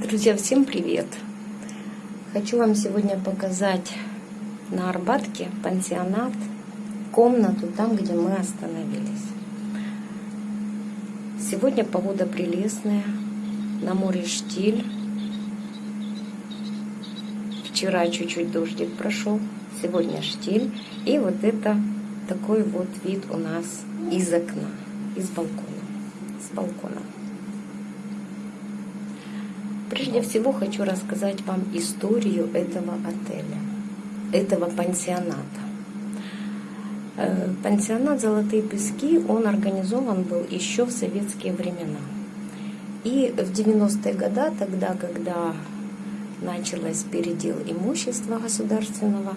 Друзья, всем привет! Хочу вам сегодня показать на Арбатке пансионат, комнату там, где мы остановились. Сегодня погода прелестная, на море штиль. Вчера чуть-чуть дождик прошел, сегодня штиль. И вот это такой вот вид у нас из окна, из балкона, с балкона. Прежде всего хочу рассказать вам историю этого отеля, этого пансионата. Э, пансионат «Золотые пески», он организован был еще в советские времена. И в 90-е годы, тогда, когда началось передел имущества государственного,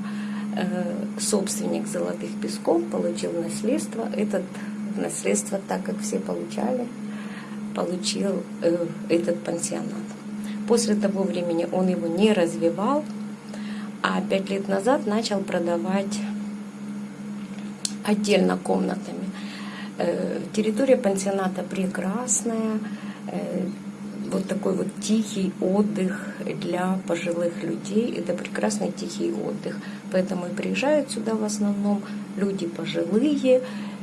э, собственник «Золотых песков» получил наследство. Этот наследство, так как все получали, получил э, этот пансионат. После того времени он его не развивал, а пять лет назад начал продавать отдельно комнатами. Э, территория пансионата прекрасная, э, вот такой вот тихий отдых для пожилых людей. Это прекрасный тихий отдых. Поэтому и приезжают сюда в основном люди пожилые,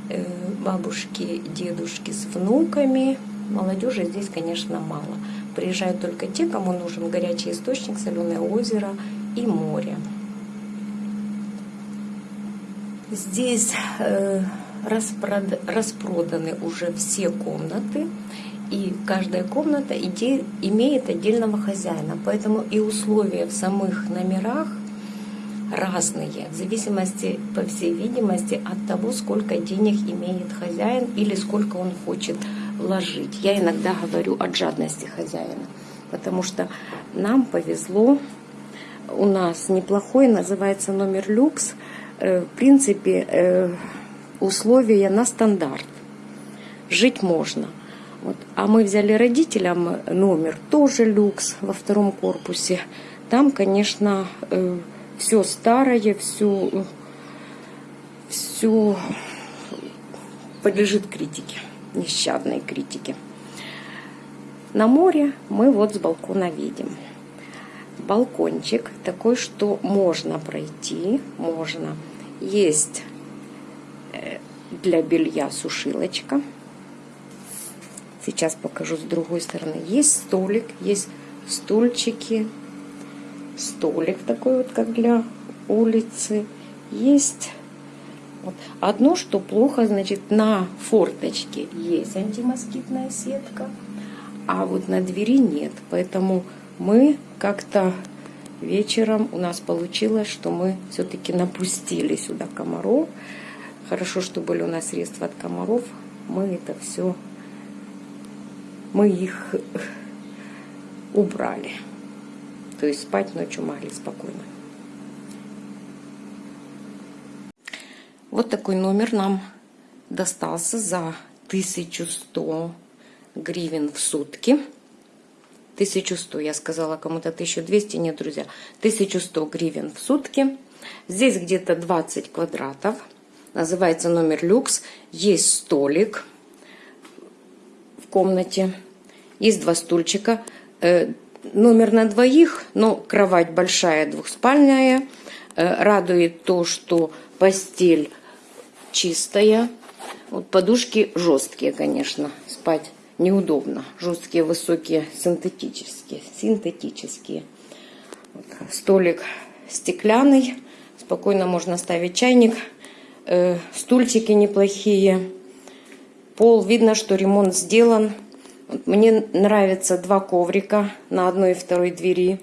э, бабушки, дедушки с внуками. Молодежи здесь, конечно, мало. Приезжают только те, кому нужен горячий источник, соленое озеро и море. Здесь э, распрод... распроданы уже все комнаты, и каждая комната иде... имеет отдельного хозяина. Поэтому и условия в самых номерах разные, в зависимости, по всей видимости, от того, сколько денег имеет хозяин или сколько он хочет вложить. Я иногда говорю от жадности хозяина, потому что нам повезло, у нас неплохой, называется номер люкс. Э, в принципе, э, условия на стандарт. Жить можно. Вот. А мы взяли родителям номер, тоже люкс во втором корпусе. Там, конечно, э, все старое, все, все подлежит критике нещадной критики. На море мы вот с балкона видим. Балкончик такой, что можно пройти, можно. Есть э, для белья сушилочка. Сейчас покажу с другой стороны. Есть столик, есть стульчики. Столик такой вот, как для улицы. Есть вот. Одно, что плохо, значит, на форточке есть антимоскитная сетка, а вот на двери нет. Поэтому мы как-то вечером у нас получилось, что мы все-таки напустили сюда комаров. Хорошо, что были у нас средства от комаров. Мы это все, мы их убрали. То есть спать ночью могли спокойно. Вот такой номер нам достался за 1100 гривен в сутки. 1100, я сказала кому-то 1200, нет, друзья, 1100 гривен в сутки. Здесь где-то 20 квадратов, называется номер люкс. Есть столик в комнате, есть два стульчика. Э, номер на двоих, но кровать большая, двухспальная. Э, радует то, что постель чистая. Вот подушки жесткие, конечно, спать неудобно. Жесткие, высокие, синтетические. Синтетические. Вот. Столик стеклянный. Спокойно можно ставить чайник. Э, стульчики неплохие. Пол, видно, что ремонт сделан. Вот мне нравятся два коврика на одной и второй двери.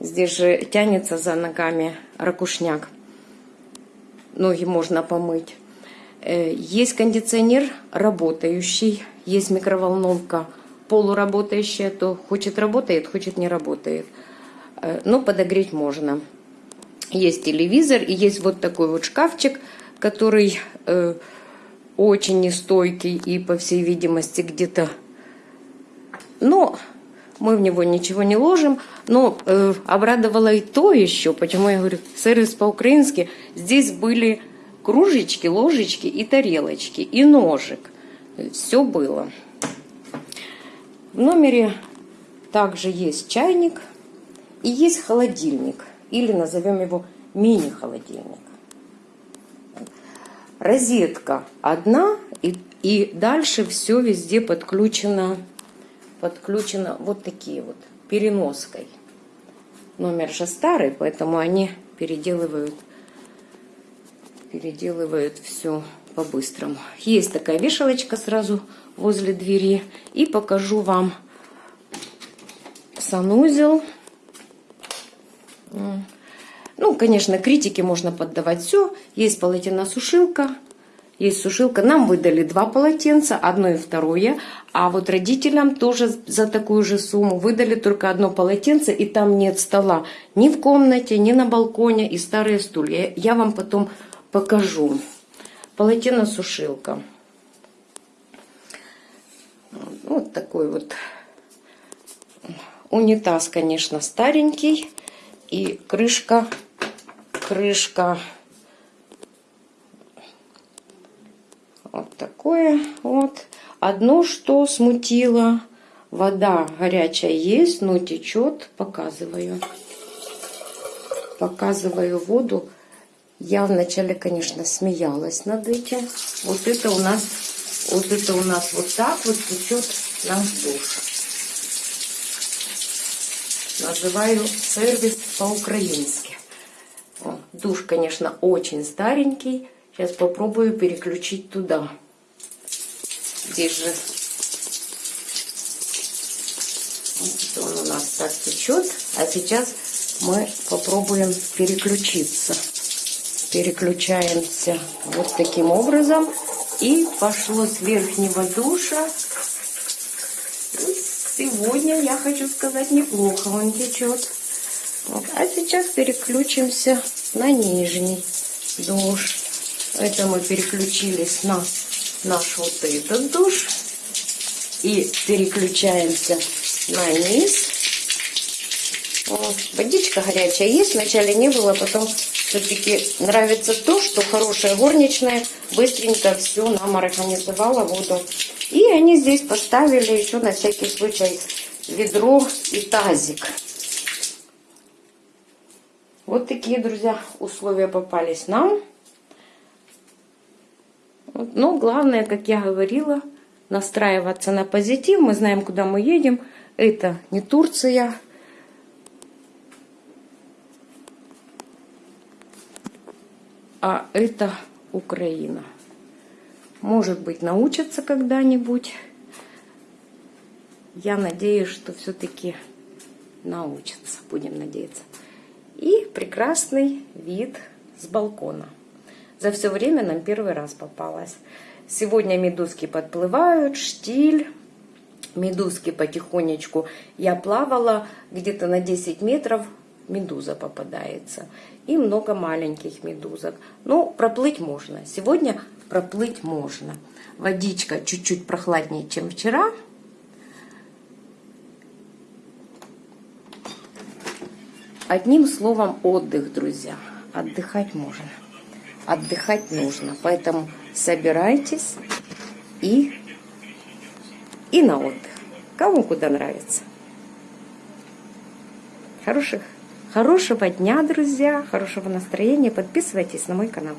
Здесь же тянется за ногами ракушняк. Ноги можно помыть. Э, есть кондиционер работающий, есть микроволновка полуработающая, то хочет работает, хочет не работает. Э, но подогреть можно. Есть телевизор и есть вот такой вот шкафчик, который э, очень нестойкий и, по всей видимости, где-то... Но мы в него ничего не ложим. Но э, обрадовало и то еще, почему я говорю, сервис по-украински. Здесь были кружечки, ложечки и тарелочки, и ножик. Все было. В номере Также есть чайник и есть холодильник. Или назовем его мини-холодильник. Розетка одна, и, и дальше все везде подключено, подключено вот такие вот переноской. Номер же старый, поэтому они переделывают, переделывают все по-быстрому. Есть такая вешалочка сразу возле двери. И покажу вам санузел. Ну, конечно, критики можно поддавать все. Есть полотеносушилка, есть сушилка. Нам выдали два полотенца, одно и второе. А вот родителям тоже за такую же сумму выдали только одно полотенце, и там нет стола ни в комнате, ни на балконе, и старые стулья. Я вам потом покажу. Полотеносушилка. Вот такой вот унитаз, конечно, старенький. И крышка крышка. Вот такое вот. Одно, что смутило, вода горячая есть, но течет. Показываю. Показываю воду. Я вначале, конечно, смеялась над этим. Вот это у нас, вот это у нас вот так вот течет нам душ. Называю сервис по-украински. Душ, конечно, очень старенький. Сейчас попробую переключить туда. Здесь же вот он у нас так течет. А сейчас мы попробуем переключиться. Переключаемся вот таким образом. И пошло с верхнего душа. Сегодня, я хочу сказать, неплохо он течет. А сейчас переключимся на нижний душ. Это мы переключились на наш вот этот душ. И переключаемся на низ. Вот. Водичка горячая есть, вначале не было, потом все-таки нравится то, что хорошая горничная быстренько все нам организовала воду. И они здесь поставили еще на всякий случай ведро и тазик. Вот такие, друзья, условия попались нам. Но главное, как я говорила, настраиваться на позитив. Мы знаем, куда мы едем. Это не Турция. А это Украина. Может быть, научатся когда-нибудь. Я надеюсь, что все-таки научатся. Будем надеяться и прекрасный вид с балкона. За все время нам первый раз попалась. Сегодня медузки подплывают, штиль. Медузки потихонечку. Я плавала где-то на 10 метров, медуза попадается. И много маленьких медузок. Ну, проплыть можно. Сегодня проплыть можно. Водичка чуть-чуть прохладнее, чем вчера. Одним словом, отдых, друзья. Отдыхать можно. Отдыхать нужно. Поэтому собирайтесь и, и на отдых. Кому куда нравится. Хороших, хорошего дня, друзья. Хорошего настроения. Подписывайтесь на мой канал.